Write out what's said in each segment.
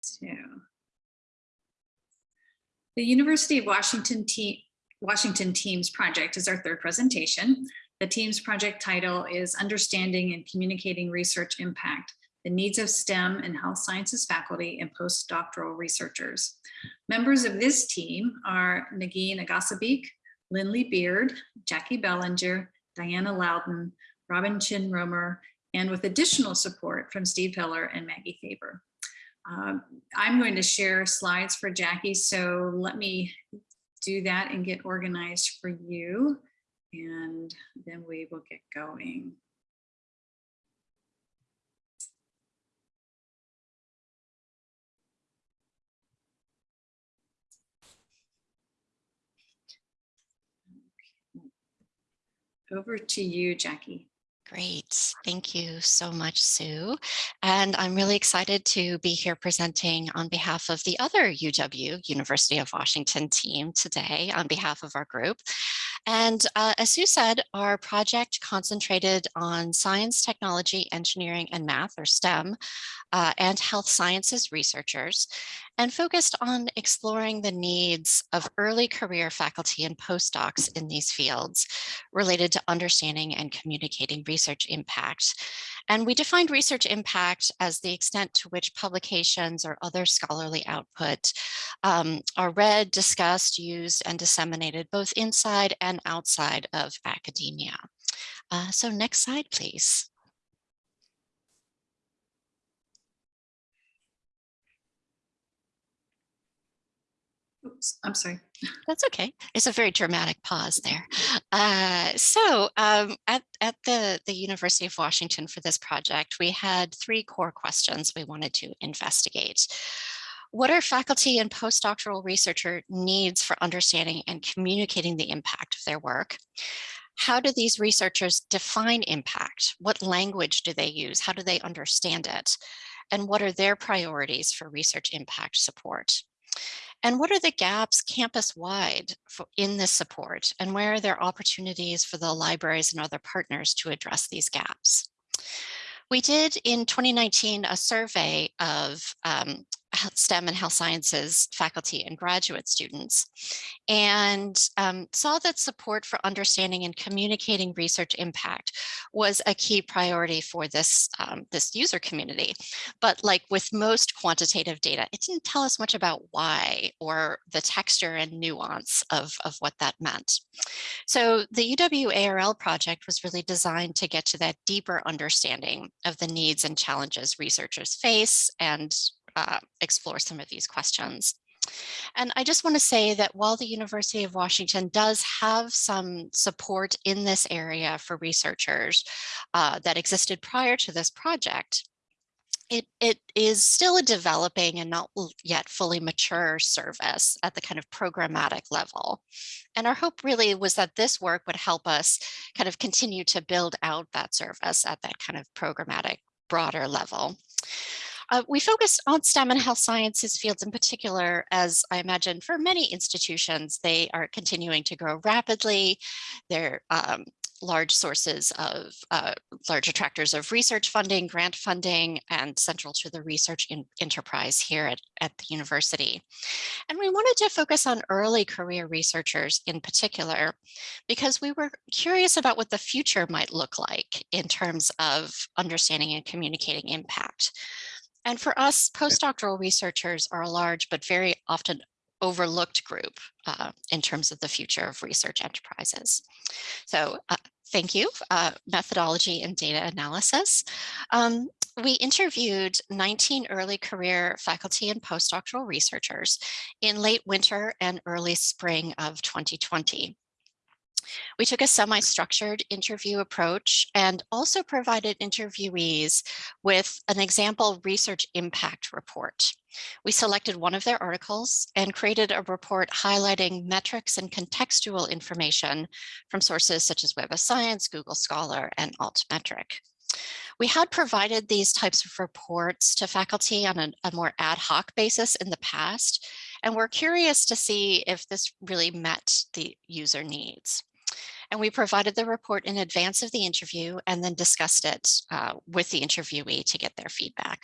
So the University of Washington team Washington Teams Project is our third presentation. The Teams project title is Understanding and Communicating Research Impact, the Needs of STEM and Health Sciences Faculty and Postdoctoral Researchers. Members of this team are Negeen Aghassibake, Lindley Beard, Jackie Belanger, Diana Louden, Robin Chin Roemer, and with additional support from Steve Hiller and Maggie Faber. Um, I'm going to share slides for Jackie, so let me do that and get organized for you. And then we will get going. Over to you, Jackie. Great. Thank you so much, Sue. And I'm really excited to be here presenting on behalf of the other UW, University of Washington team today on behalf of our group. And uh, as Sue said, our project concentrated on science, technology, engineering, and math, or STEM, uh, and health sciences researchers, and focused on exploring the needs of early career faculty and postdocs in these fields related to understanding and communicating research impact. And we defined research impact as the extent to which publications or other scholarly output um, are read, discussed, used, and disseminated both inside and outside of academia. Uh, so next slide, please. Oops, I'm sorry. That's okay. It's a very dramatic pause there. Uh, so um, at, at the, the University of Washington for this project, we had three core questions we wanted to investigate. What are faculty and postdoctoral researcher needs for understanding and communicating the impact of their work? How do these researchers define impact? What language do they use? How do they understand it? And what are their priorities for research impact support? And what are the gaps campus-wide in this support? And where are there opportunities for the libraries and other partners to address these gaps? We did in 2019 a survey of um, STEM and health sciences faculty and graduate students and um, saw that support for understanding and communicating research impact was a key priority for this, um, this user community. But like with most quantitative data, it didn't tell us much about why or the texture and nuance of, of what that meant. So the UW ARL project was really designed to get to that deeper understanding of the needs and challenges researchers face and uh, explore some of these questions. And I just want to say that while the University of Washington does have some support in this area for researchers uh, that existed prior to this project, it, it is still a developing and not yet fully mature service at the kind of programmatic level. And our hope really was that this work would help us kind of continue to build out that service at that kind of programmatic broader level. Uh, we focused on STEM and health sciences fields in particular, as I imagine for many institutions, they are continuing to grow rapidly. They're um, large sources of uh, large attractors of research funding, grant funding, and central to the research enterprise here at, at the university. And we wanted to focus on early career researchers in particular, because we were curious about what the future might look like in terms of understanding and communicating impact. And for us, postdoctoral researchers are a large but very often overlooked group uh, in terms of the future of research enterprises. So uh, thank you, uh, methodology and data analysis. Um, we interviewed 19 early career faculty and postdoctoral researchers in late winter and early spring of 2020. We took a semi-structured interview approach and also provided interviewees with an example research impact report. We selected one of their articles and created a report highlighting metrics and contextual information from sources such as Web of Science, Google Scholar, and Altmetric. We had provided these types of reports to faculty on a, a, more ad hoc basis in the past, and we're curious to see if this really met the user needs. And we provided the report in advance of the interview and then discussed it uh, with the interviewee to get their feedback.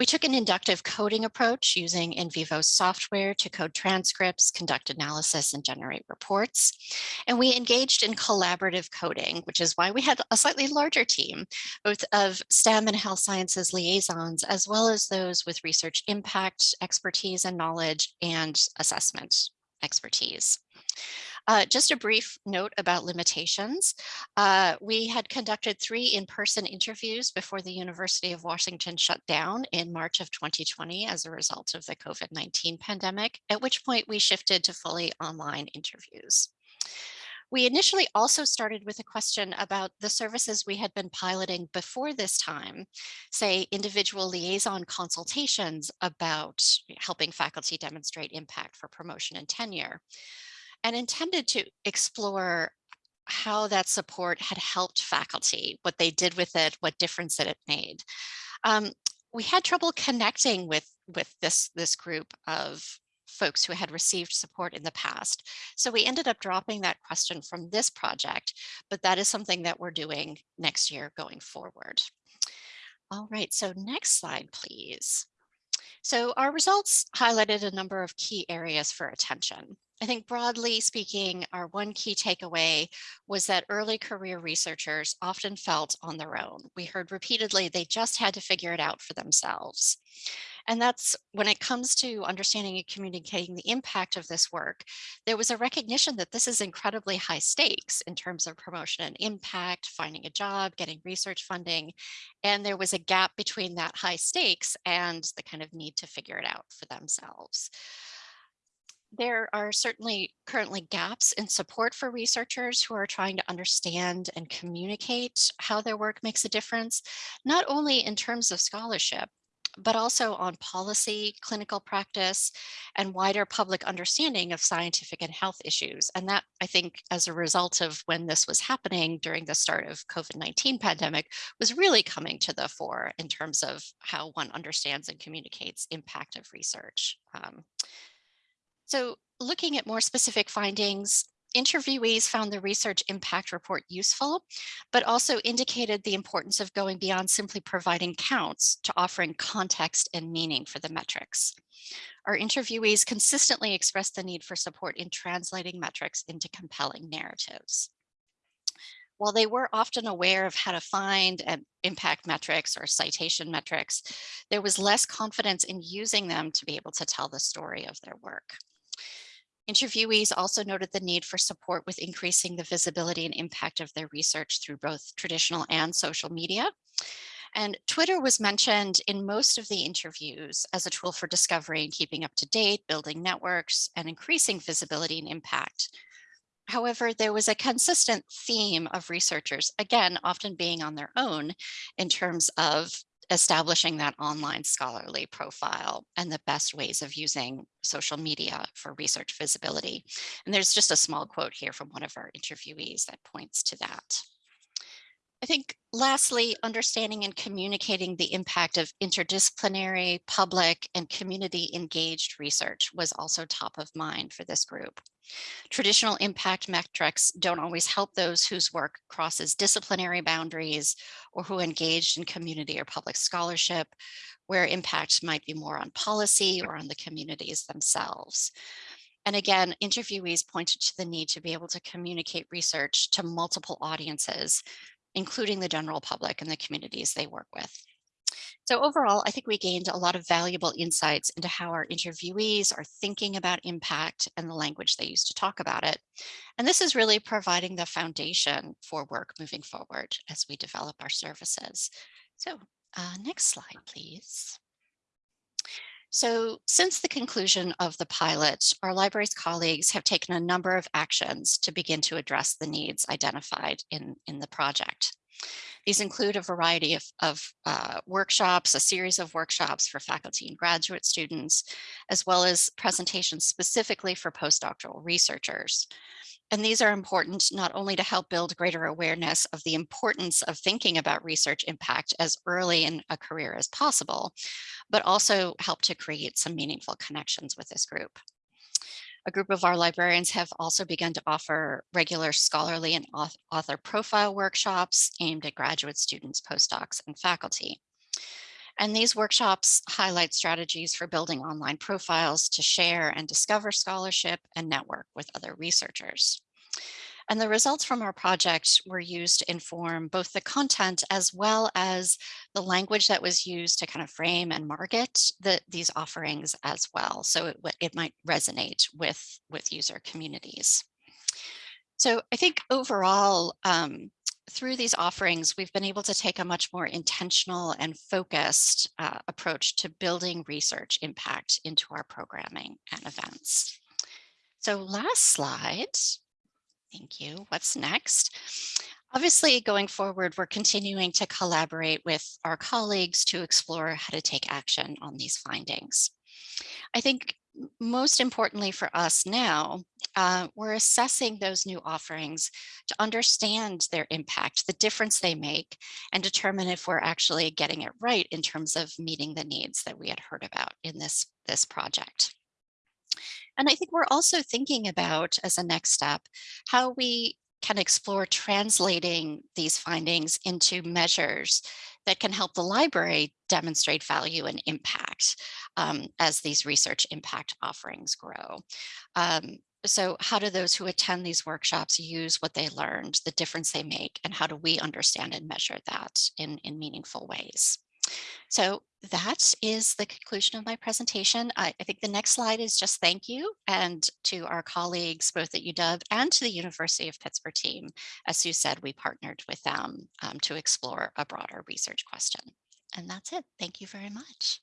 We took an inductive coding approach using NVivo software to code transcripts, conduct analysis, and generate reports. And we engaged in collaborative coding, which is why we had a slightly larger team, both of STEM and health sciences liaisons, as well as those with research impact, expertise and knowledge, and assessment expertise. Uh, just a brief note about limitations. Uh, we had conducted three in-person interviews before the University of Washington shut down in March of 2020 as a result of the COVID-19 pandemic, at which point we shifted to fully online interviews. We initially also started with a question about the services we had been piloting before this time, say individual liaison consultations about helping faculty demonstrate impact for promotion and tenure and intended to explore how that support had helped faculty, what they did with it, what difference that it made. Um, we had trouble connecting with, with this, this group of folks who had received support in the past. So we ended up dropping that question from this project, but that is something that we're doing next year going forward. All right, so next slide, please. So our results highlighted a number of key areas for attention. I think broadly speaking, our one key takeaway was that early career researchers often felt on their own. We heard repeatedly they just had to figure it out for themselves. And that's when it comes to understanding and communicating the impact of this work, there was a recognition that this is incredibly high stakes in terms of promotion and impact, finding a job, getting research funding. And there was a gap between that high stakes and the kind of need to figure it out for themselves there are certainly currently gaps in support for researchers who are trying to understand and communicate how their work makes a difference, not only in terms of scholarship, but also on policy, clinical practice, and wider public understanding of scientific and health issues. And that, I think, as a result of when this was happening during the start of COVID-19 pandemic, was really coming to the fore in terms of how one understands and communicates impact of research. Um, so looking at more specific findings, interviewees found the research impact report useful, but also indicated the importance of going beyond simply providing counts to offering context and meaning for the metrics. Our interviewees consistently expressed the need for support in translating metrics into compelling narratives. While they were often aware of how to find impact metrics or citation metrics, there was less confidence in using them to be able to tell the story of their work. Interviewees also noted the need for support with increasing the visibility and impact of their research through both traditional and social media. And Twitter was mentioned in most of the interviews as a tool for discovery and keeping up to date, building networks, and increasing visibility and impact. However, there was a consistent theme of researchers, again, often being on their own in terms of establishing that online scholarly profile and the best ways of using social media for research visibility. And there's just a small quote here from one of our interviewees that points to that. I think lastly, understanding and communicating the impact of interdisciplinary, public, and community engaged research was also top of mind for this group. Traditional impact metrics don't always help those whose work crosses disciplinary boundaries or who engaged in community or public scholarship, where impact might be more on policy or on the communities themselves. And again, interviewees pointed to the need to be able to communicate research to multiple audiences including the general public and the communities they work with. So overall, I think we gained a lot of valuable insights into how our interviewees are thinking about impact and the language they use to talk about it. And this is really providing the foundation for work moving forward as we develop our services. So uh, next slide, please. So since the conclusion of the pilot, our library's colleagues have taken a number of actions to begin to address the needs identified in, in the project. These include a variety of, of uh, workshops, a series of workshops for faculty and graduate students, as well as presentations specifically for postdoctoral researchers. And these are important not only to help build greater awareness of the importance of thinking about research impact as early in a career as possible, but also help to create some meaningful connections with this group. A group of our librarians have also begun to offer regular scholarly and author profile workshops aimed at graduate students, postdocs, and faculty. And these workshops highlight strategies for building online profiles to share and discover scholarship and network with other researchers. And the results from our project were used to inform both the content as well as the language that was used to kind of frame and market the, these offerings as well. So it, it might resonate with, with user communities. So I think overall, um, through these offerings, we've been able to take a much more intentional and focused uh, approach to building research impact into our programming and events. So last slide. Thank you. What's next? Obviously, going forward, we're continuing to collaborate with our colleagues to explore how to take action on these findings. I think most importantly for us now, uh, we're assessing those new offerings to understand their impact, the difference they make, and determine if we're actually getting it right in terms of meeting the needs that we had heard about in this, this project. And I think we're also thinking about as a next step, how we can explore translating these findings into measures that can help the library demonstrate value and impact um, as these research impact offerings grow. Um, so how do those who attend these workshops use what they learned, the difference they make, and how do we understand and measure that in, in meaningful ways? So that is the conclusion of my presentation. I, I, think the next slide is just thank you and to our colleagues both at UW and to the University of Pittsburgh team. As Sue said, we partnered with them um, to explore a broader research question. And that's it. Thank you very much.